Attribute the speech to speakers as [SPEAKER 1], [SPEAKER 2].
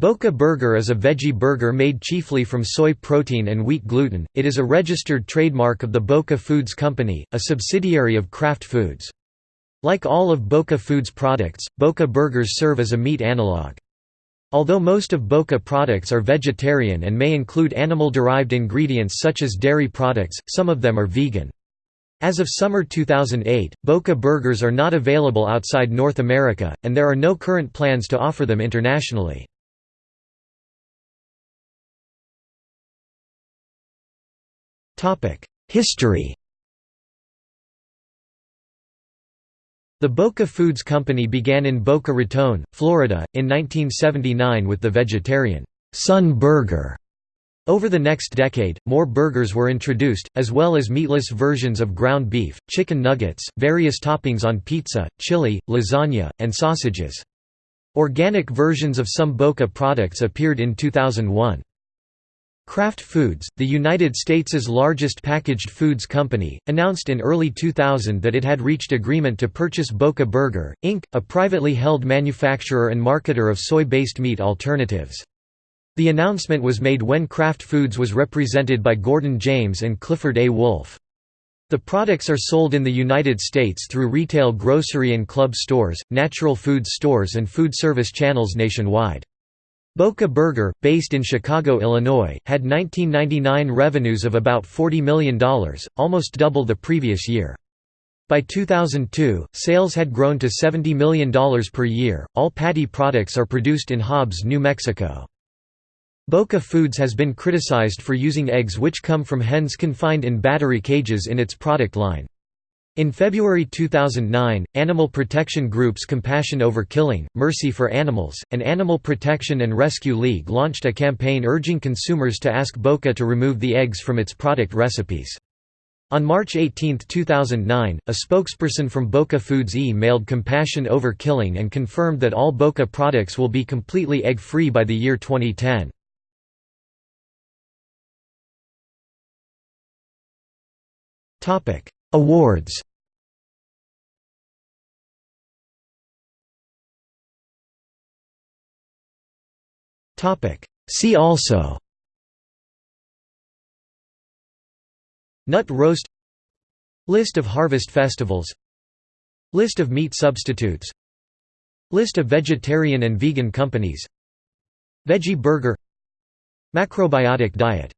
[SPEAKER 1] Boca Burger is a veggie burger made chiefly from soy protein and wheat gluten. It is a registered trademark of the Boca Foods Company, a subsidiary of Kraft Foods. Like all of Boca Foods products, Boca Burgers serve as a meat analog. Although most of Boca products are vegetarian and may include animal-derived ingredients such as dairy products, some of them are vegan. As of summer 2008, Boca Burgers are not available outside North America, and there are no current plans to offer them internationally. History The Boca Foods Company began in Boca Raton, Florida, in 1979 with the vegetarian Sun Burger. Over the next decade, more burgers were introduced, as well as meatless versions of ground beef, chicken nuggets, various toppings on pizza, chili, lasagna, and sausages. Organic versions of some Boca products appeared in 2001. Kraft Foods, the United States' largest packaged foods company, announced in early 2000 that it had reached agreement to purchase Boca Burger, Inc., a privately held manufacturer and marketer of soy-based meat alternatives. The announcement was made when Kraft Foods was represented by Gordon James and Clifford A. Wolf. The products are sold in the United States through retail grocery and club stores, natural food stores and food service channels nationwide. Boca Burger, based in Chicago, Illinois, had 1999 revenues of about $40 million, almost double the previous year. By 2002, sales had grown to $70 million per year. All patty products are produced in Hobbs, New Mexico. Boca Foods has been criticized for using eggs which come from hens confined in battery cages in its product line. In February 2009, animal protection groups Compassion Over Killing, Mercy for Animals, and Animal Protection and Rescue League launched a campaign urging consumers to ask Boca to remove the eggs from its product recipes. On March 18, 2009, a spokesperson from Boca Foods e-mailed Compassion Over Killing and confirmed that all Boca products will be completely egg-free by the year 2010. Awards Topic. See also. Nut roast. List of harvest festivals. List of meat substitutes. List of vegetarian and vegan companies. Veggie burger. Macrobiotic diet